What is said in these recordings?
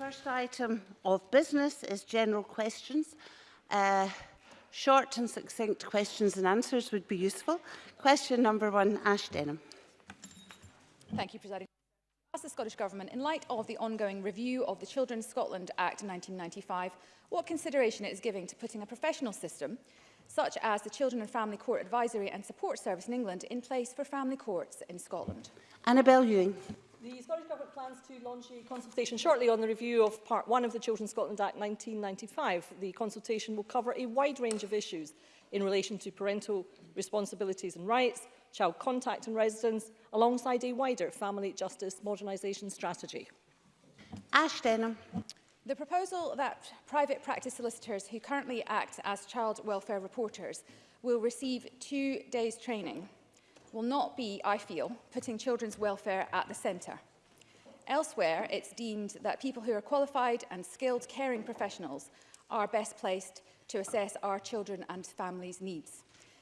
first item of business is general questions. Uh, short and succinct questions and answers would be useful. Question number one, Ash Denham. Thank you, Presiding. As the Scottish Government, in light of the ongoing review of the Children's Scotland Act 1995, what consideration it is giving to putting a professional system, such as the Children and Family Court Advisory and Support Service in England, in place for family courts in Scotland? Annabel Ewing. The Scottish Government plans to launch a consultation shortly on the review of Part 1 of the Children's Scotland Act 1995. The consultation will cover a wide range of issues in relation to parental responsibilities and rights, child contact and residence, alongside a wider family justice modernisation strategy. Ash Denham. The proposal that private practice solicitors who currently act as child welfare reporters will receive two days training will not be, I feel, putting children's welfare at the centre. Elsewhere, it's deemed that people who are qualified and skilled caring professionals are best placed to assess our children and families' needs.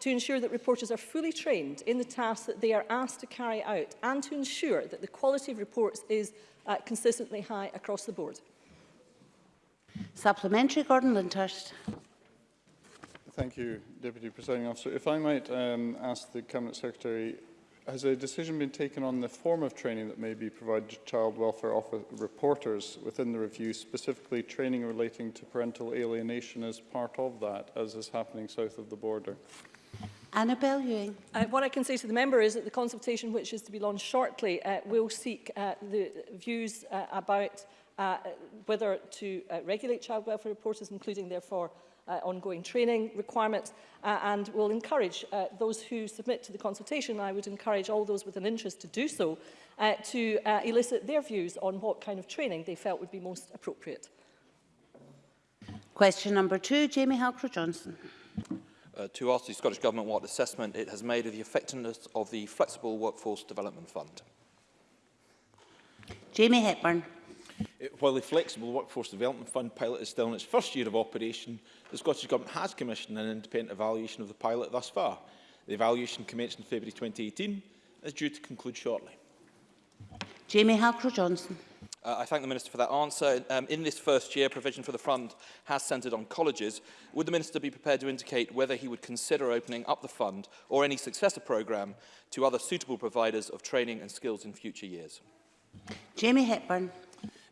to ensure that reporters are fully trained in the tasks that they are asked to carry out and to ensure that the quality of reports is uh, consistently high across the board. Supplementary, Gordon Lindhurst. Thank you, Deputy Presiding Officer. If I might um, ask the Cabinet Secretary has a decision been taken on the form of training that may be provided to child welfare office reporters within the review, specifically training relating to parental alienation as part of that, as is happening south of the border? Annabel Ewing. Uh, what I can say to the member is that the consultation, which is to be launched shortly, uh, will seek uh, the views uh, about uh, whether to uh, regulate child welfare reporters, including, therefore, uh, ongoing training requirements uh, and will encourage uh, those who submit to the consultation, I would encourage all those with an interest to do so, uh, to uh, elicit their views on what kind of training they felt would be most appropriate. Question number two, Jamie Halcrow-Johnson. Uh, to ask the Scottish Government what assessment it has made of the effectiveness of the Flexible Workforce Development Fund. Jamie Hepburn while the Flexible Workforce Development Fund pilot is still in its first year of operation, the Scottish Government has commissioned an independent evaluation of the pilot thus far. The evaluation commenced in February 2018 and is due to conclude shortly. Jamie Halcrow-Johnson. Uh, I thank the Minister for that answer. Um, in this first year, provision for the fund has centred on colleges. Would the Minister be prepared to indicate whether he would consider opening up the fund or any successor programme to other suitable providers of training and skills in future years? Jamie Hepburn.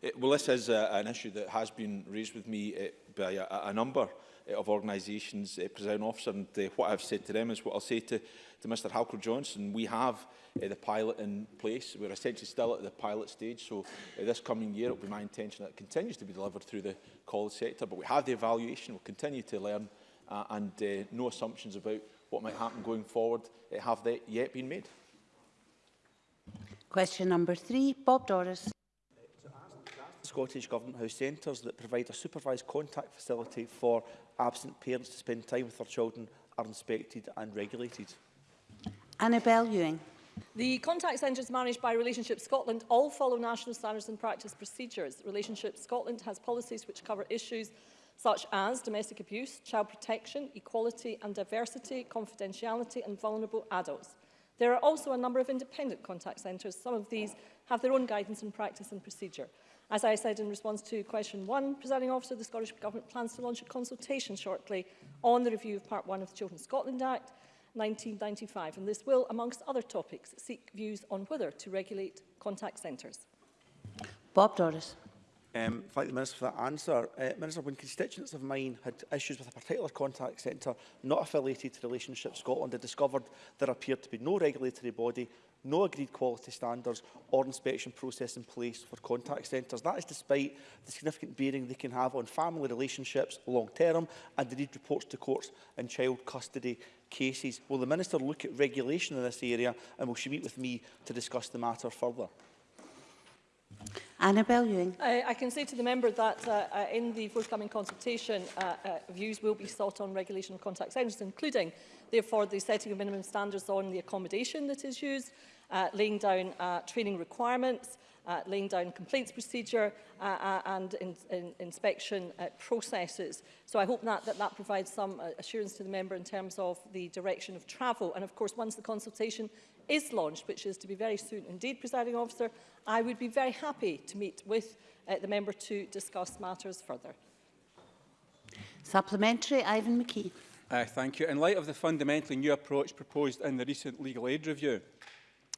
It, eh, well, this is a, uh, an issue that has been raised with me uh, by a, a number eh, of organisations, uh, presiding officer, and uh, what I've said to them is what I'll say to, to Mr Halker Johnson. We have uh, the pilot in place. We're essentially still at the pilot stage, so uh, this coming year it will be my intention that it continues to be delivered through the college sector, but we have the evaluation, we'll continue to learn, uh, and uh, no assumptions about what might happen going forward uh, have they yet been made. Question number three, Bob Doris. Scottish Government House Centres that provide a supervised contact facility for absent parents to spend time with their children are inspected and regulated. Annabel Ewing. The contact centres managed by Relationship Scotland all follow national standards and practice procedures. Relationship Scotland has policies which cover issues such as domestic abuse, child protection, equality and diversity, confidentiality and vulnerable adults. There are also a number of independent contact centres. Some of these have their own guidance and practice and procedure. As I said in response to question one, presiding officer, the Scottish Government plans to launch a consultation shortly on the review of Part 1 of the Children's Scotland Act 1995, and this will, amongst other topics, seek views on whether to regulate contact centres. Bob Doris. Um, thank the Minister for that answer. Uh, Minister, when constituents of mine had issues with a particular contact centre not affiliated to Relationship Scotland, I discovered there appeared to be no regulatory body no agreed quality standards or inspection process in place for contact centres. That is despite the significant bearing they can have on family relationships long term and indeed reports to courts in child custody cases. Will the Minister look at regulation in this area and will she meet with me to discuss the matter further? Annabel Ewing. I, I can say to the member that uh, uh, in the forthcoming consultation, uh, uh, views will be sought on regulation of contact centres, including, therefore, the setting of minimum standards on the accommodation that is used, uh, laying down uh, training requirements, uh, laying down complaints procedure uh, uh, and in, in inspection uh, processes. So I hope that, that that provides some uh, assurance to the member in terms of the direction of travel. And of course, once the consultation is launched, which is to be very soon indeed, presiding officer, I would be very happy to meet with uh, the member to discuss matters further. Supplementary, Ivan McKee. Uh, thank you. In light of the fundamentally new approach proposed in the recent legal aid review,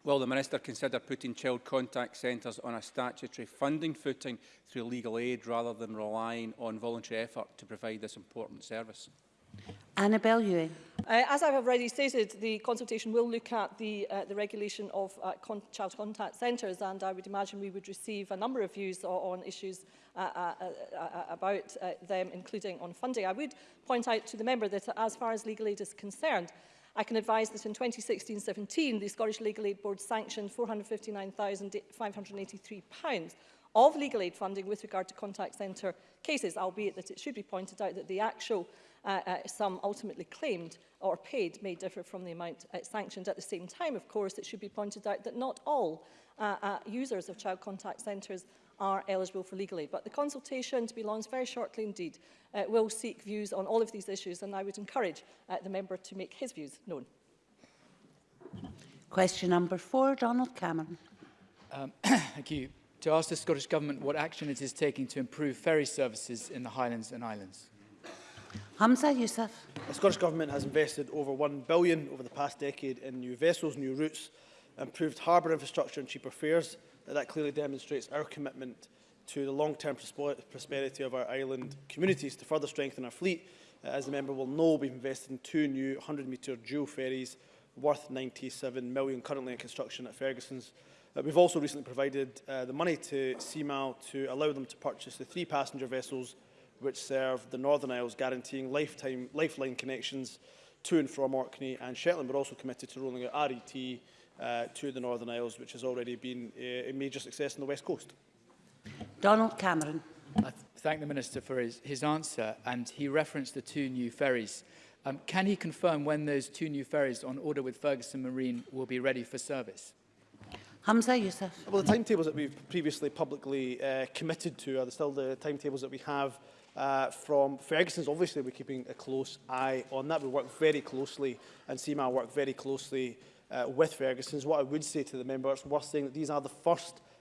Will the Minister consider putting child contact centres on a statutory funding footing through legal aid rather than relying on voluntary effort to provide this important service? Annabelle Ewing. Uh, as I have already stated, the consultation will look at the, uh, the regulation of uh, con child contact centres and I would imagine we would receive a number of views on issues uh uh, uh, uh, uh, about uh, them, including on funding. I would point out to the member that as far as legal aid is concerned, I can advise that in 2016-17, the Scottish Legal Aid Board sanctioned £459,583 of legal aid funding with regard to contact centre cases, albeit that it should be pointed out that the actual uh, uh, sum ultimately claimed or paid may differ from the amount uh, sanctioned. At the same time, of course, it should be pointed out that not all uh, uh, users of child contact centres are eligible for legal aid. But the consultation to be launched very shortly indeed uh, will seek views on all of these issues and I would encourage uh, the member to make his views known. Question number four, Donald Cameron. Um, thank you. To ask the Scottish Government what action it is taking to improve ferry services in the Highlands and Islands. Hamza Youssef. The Scottish Government has invested over £1 billion over the past decade in new vessels, new routes, improved harbour infrastructure and cheaper fares that clearly demonstrates our commitment to the long-term prosperity of our island communities. To further strengthen our fleet, uh, as the member will know, we've invested in two new 100-metre dual ferries worth £97 million currently in construction at Ferguson's. Uh, we've also recently provided uh, the money to CMAL to allow them to purchase the three passenger vessels which serve the Northern Isles, guaranteeing lifetime lifeline connections to and from Orkney and Shetland. We're also committed to rolling out RET uh, to the Northern Isles, which has already been a, a major success on the West Coast. Donald Cameron. I th thank the Minister for his, his answer, and he referenced the two new ferries. Um, can he confirm when those two new ferries on order with Ferguson Marine will be ready for service? Hamza Youssef. Well, the timetables that we've previously publicly uh, committed to are still the timetables that we have uh, from Ferguson's. Obviously, we're keeping a close eye on that. We work very closely, and CMA work very closely uh, with Ferguson's. What I would say to the member, it's worth saying that these are the first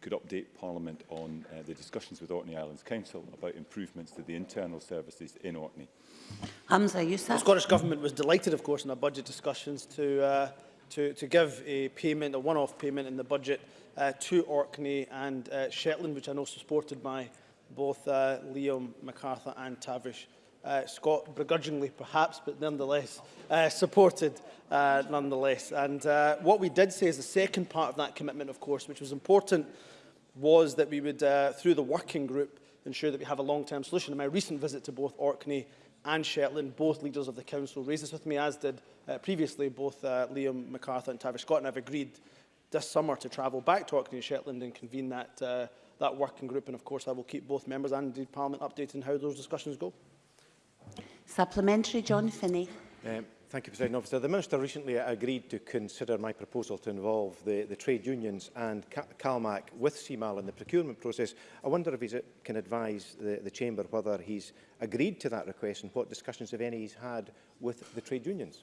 could update Parliament on uh, the discussions with Orkney Islands Council about improvements to the internal services in Orkney. Hamza Yousaf. The Scottish Government was delighted, of course, in our budget discussions to, uh, to, to give a payment, a one-off payment in the budget uh, to Orkney and uh, Shetland, which I know supported by both uh, Liam MacArthur and Tavish uh, Scott begrudgingly perhaps, but nonetheless uh, supported uh, nonetheless. And uh, what we did say is the second part of that commitment, of course, which was important, was that we would, uh, through the working group, ensure that we have a long-term solution. In my recent visit to both Orkney and Shetland, both leaders of the council raised this with me, as did uh, previously both uh, Liam MacArthur and Tavish Scott, and I've agreed this summer to travel back to Orkney and Shetland and convene that, uh, that working group. And of course, I will keep both members and indeed Parliament updated on how those discussions go. Supplementary, John hmm. Finney. Um, Thank you, President Officer. The Minister recently agreed to consider my proposal to involve the, the trade unions and CalMAC with CMAL in the procurement process. I wonder if he uh, can advise the, the Chamber whether he's agreed to that request and what discussions, if any, he's had with the trade unions.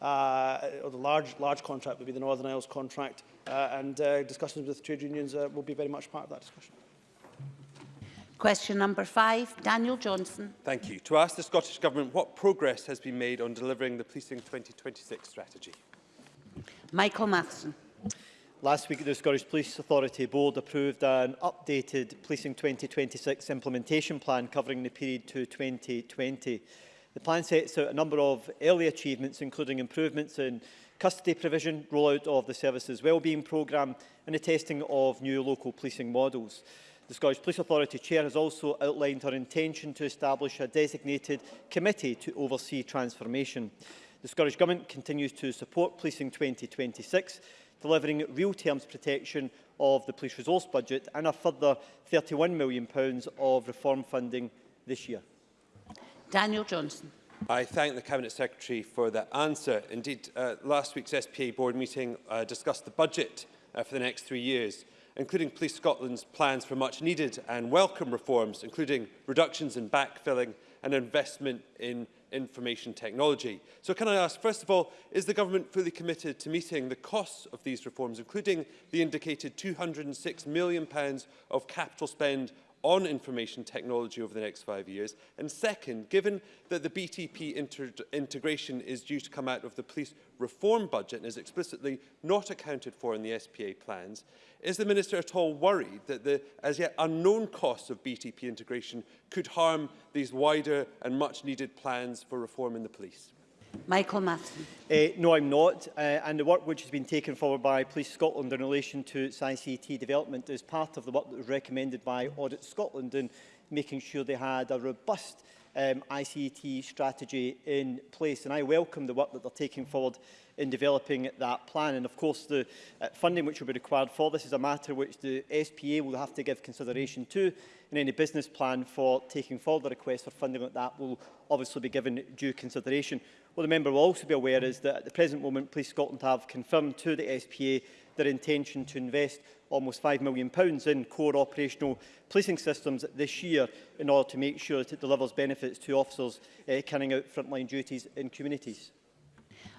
uh, or the large, large contract would be the Northern Isles contract, uh, and uh, discussions with trade unions uh, will be very much part of that discussion. Question number five, Daniel Johnson. Thank you. To ask the Scottish Government what progress has been made on delivering the Policing 2026 strategy. Michael Matheson. Last week, the Scottish Police Authority Board approved an updated Policing 2026 implementation plan covering the period to 2020. The plan sets out a number of early achievements, including improvements in custody provision, rollout of the services wellbeing programme and the testing of new local policing models. The Scottish Police Authority Chair has also outlined her intention to establish a designated committee to oversee transformation. The Scottish Government continues to support Policing 2026 delivering real terms protection of the police resource budget and a further £31 million of reform funding this year. Daniel Johnson. I thank the Cabinet Secretary for that answer. Indeed, uh, last week's SPA board meeting uh, discussed the budget uh, for the next three years, including Police Scotland's plans for much needed and welcome reforms, including reductions in backfilling and investment in information technology. So can I ask, first of all, is the government fully committed to meeting the costs of these reforms, including the indicated £206 million of capital spend on information technology over the next five years? And second, given that the BTP integration is due to come out of the police reform budget and is explicitly not accounted for in the SPA plans, is the Minister at all worried that the as yet unknown costs of BTP integration could harm these wider and much needed plans for reform in the police? Michael Matheson. Uh, eh, no, I'm not. Uh, and the work which has been taken forward by Police Scotland in relation to its ICT e development is part of the work that was recommended by Audit Scotland in making sure they had a robust um, ICT e strategy in place. And I welcome the work that they're taking forward in developing that plan. And of course, the uh, funding which will be required for this is a matter which the SPA will have to give consideration to. And any business plan for taking forward the request for funding like that will obviously be given due consideration. What the member will also be aware is that at the present moment, Police Scotland have confirmed to the SPA their intention to invest almost £5 million in core operational policing systems this year in order to make sure that it delivers benefits to officers uh, carrying out frontline duties in communities.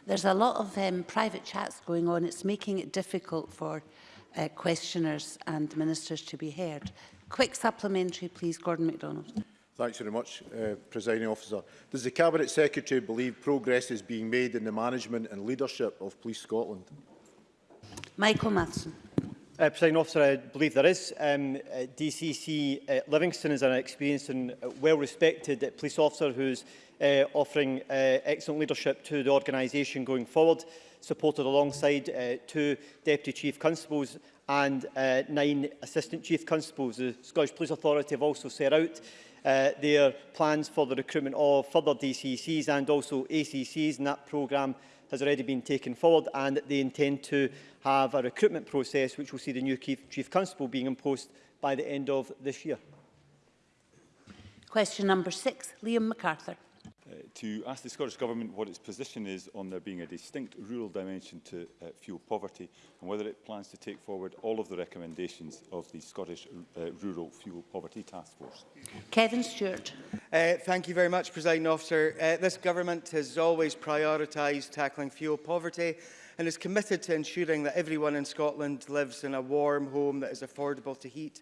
There's a lot of um, private chats going on. It's making it difficult for uh, questioners and ministers to be heard. Quick supplementary, please, Gordon MacDonald. Thanks very much, uh, Presiding Officer. Does the Cabinet Secretary believe progress is being made in the management and leadership of Police Scotland? Michael Matheson. Uh, President Officer, I believe there is. Um, uh, DCC uh, Livingston is an experienced and uh, well-respected uh, police officer who's uh, offering uh, excellent leadership to the organisation going forward, supported alongside uh, two Deputy Chief Constables and uh, nine Assistant Chief Constables. The Scottish Police Authority have also set out uh, their plans for the recruitment of further DCCs and also ACCs, and that programme has already been taken forward and they intend to have a recruitment process which will see the new Chief, Chief Constable being in post by the end of this year. Question number six, Liam MacArthur. Uh, to ask the Scottish Government what its position is on there being a distinct rural dimension to uh, fuel poverty and whether it plans to take forward all of the recommendations of the Scottish uh, Rural Fuel Poverty Task Force. Kevin Stewart. Uh, thank you very much, President Officer. Uh, this Government has always prioritised tackling fuel poverty and is committed to ensuring that everyone in Scotland lives in a warm home that is affordable to heat,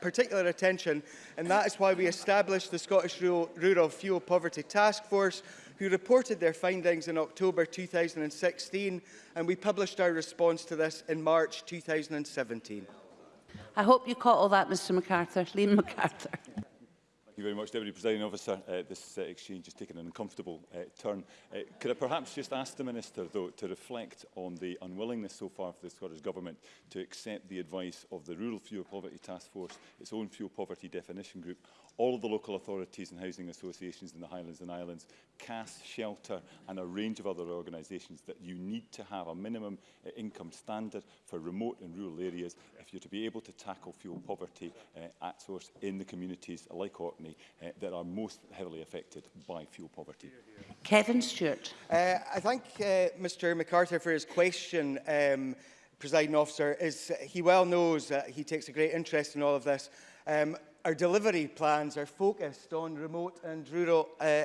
particular attention and that is why we established the Scottish Rural, rural Fuel Poverty Task Force who reported their findings in October 2016, and we published our response to this in March 2017. I hope you caught all that, Mr MacArthur. Liam MacArthur. Thank you very much, Deputy Presiding Officer. Uh, this uh, exchange has taken an uncomfortable uh, turn. Uh, could I perhaps just ask the Minister, though, to reflect on the unwillingness so far for the Scottish Government to accept the advice of the Rural Fuel Poverty Task Force, its own fuel poverty definition group, all of the local authorities and housing associations in the Highlands and Islands, CAS, Shelter and a range of other organisations that you need to have a minimum uh, income standard for remote and rural areas if you're to be able to tackle fuel poverty uh, at source in the communities like Orkney uh, that are most heavily affected by fuel poverty. Kevin Stewart. Uh, I thank uh, Mr MacArthur for his question. Um, presiding officer, is he well knows that he takes a great interest in all of this. Um, Our delivery plans are focused on remote and rural uh, uh,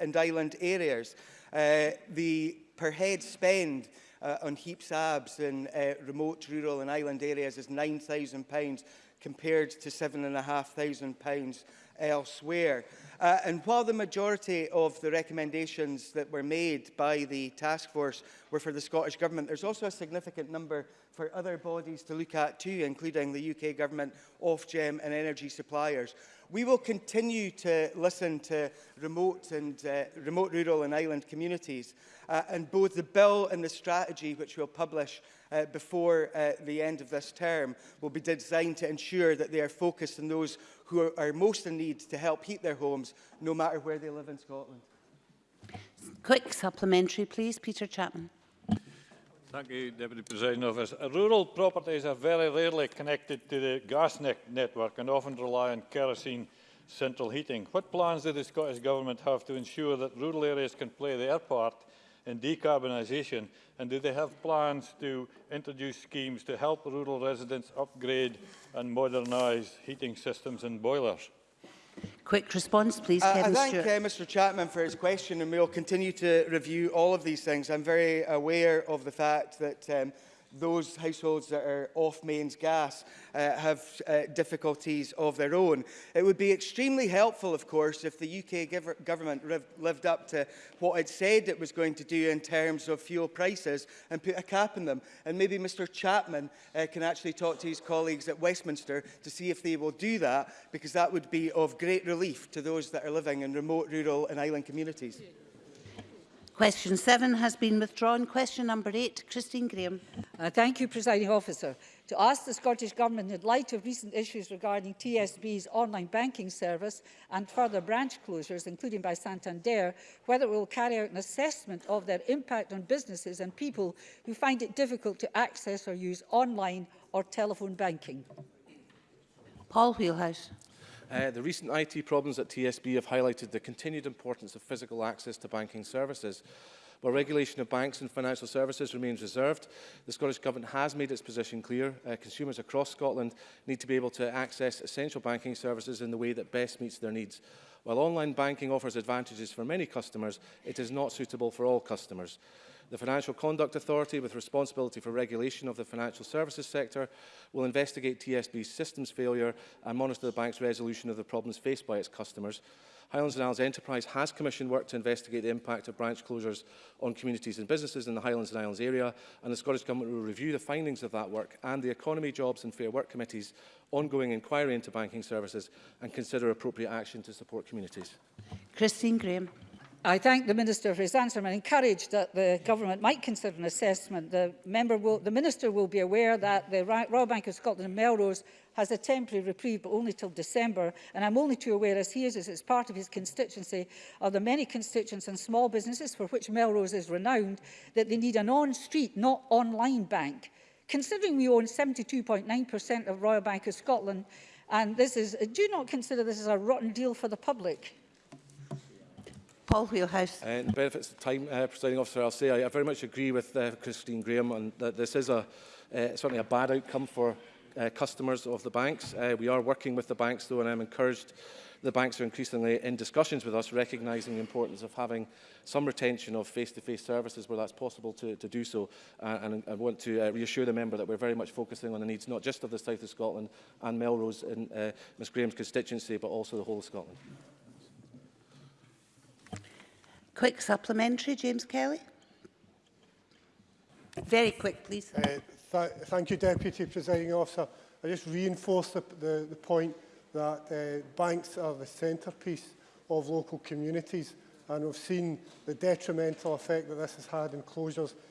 and island areas. Uh, the per head spend uh, on HEAP's ABS in uh, remote, rural and island areas is £9,000 compared to £7,500 elsewhere. Uh, and while the majority of the recommendations that were made by the task force were for the Scottish Government, there's also a significant number for other bodies to look at too, including the UK Government, Ofgem and energy suppliers. We will continue to listen to remote and uh, remote rural and island communities uh, and both the bill and the strategy which we'll publish uh, before uh, the end of this term will be designed to ensure that they are focused on those who are, are most in need to help heat their homes no matter where they live in Scotland. Quick supplementary please Peter Chapman. Thank you, Deputy President Office. Rural properties are very rarely connected to the gas network and often rely on kerosene central heating. What plans do the Scottish Government have to ensure that rural areas can play their part in decarbonisation? And do they have plans to introduce schemes to help rural residents upgrade and modernise heating systems and boilers? Quick response, please, uh, Kevin I thank uh, Mr Chapman for his question, and we'll continue to review all of these things. I'm very aware of the fact that um, those households that are off mains gas uh, have uh, difficulties of their own. It would be extremely helpful, of course, if the UK government lived up to what it said it was going to do in terms of fuel prices and put a cap on them. And maybe Mr Chapman uh, can actually talk to his colleagues at Westminster to see if they will do that, because that would be of great relief to those that are living in remote, rural and island communities. Yeah. Question 7 has been withdrawn. Question number 8, Christine Graham. Uh, thank you, Presiding Officer. To ask the Scottish Government, in light of recent issues regarding TSB's online banking service and further branch closures, including by Santander, whether it will carry out an assessment of their impact on businesses and people who find it difficult to access or use online or telephone banking. Paul Wheelhouse. Uh, the recent IT problems at TSB have highlighted the continued importance of physical access to banking services. While regulation of banks and financial services remains reserved, the Scottish Government has made its position clear. Uh, consumers across Scotland need to be able to access essential banking services in the way that best meets their needs. While online banking offers advantages for many customers, it is not suitable for all customers. The Financial Conduct Authority, with responsibility for regulation of the financial services sector, will investigate TSB's systems failure and monitor the bank's resolution of the problems faced by its customers. Highlands and Isles Enterprise has commissioned work to investigate the impact of branch closures on communities and businesses in the Highlands and Islands area, and the Scottish Government will review the findings of that work and the Economy, Jobs and Fair Work Committee's ongoing inquiry into banking services and consider appropriate action to support communities. Christine Graham. I thank the Minister for his answer and encourage that the Government might consider an assessment. The, member will, the Minister will be aware that the Royal Bank of Scotland and Melrose has a temporary reprieve but only till December and I'm only too aware as he is as it's part of his constituency of the many constituents and small businesses for which Melrose is renowned that they need an on-street not online bank. Considering we own 72.9% of Royal Bank of Scotland and this is do not consider this as a rotten deal for the public. Paul Wheelhouse. And uh, the benefits of time, uh, Presiding Officer, I'll say I, I very much agree with uh, Christine Graham on that this is a, uh, certainly a bad outcome for uh, customers of the banks. Uh, we are working with the banks, though, and I'm encouraged the banks are increasingly in discussions with us, recognising the importance of having some retention of face-to-face -face services where that's possible to, to do so. Uh, and I want to uh, reassure the member that we're very much focusing on the needs not just of the south of Scotland and Melrose in uh, Ms Graham's constituency, but also the whole of Scotland. Quick supplementary, James Kelly. Very quick, please. Uh, th thank you, Deputy Presiding Officer. I just reinforce the, the, the point that uh, banks are the centrepiece of local communities and we've seen the detrimental effect that this has had in closures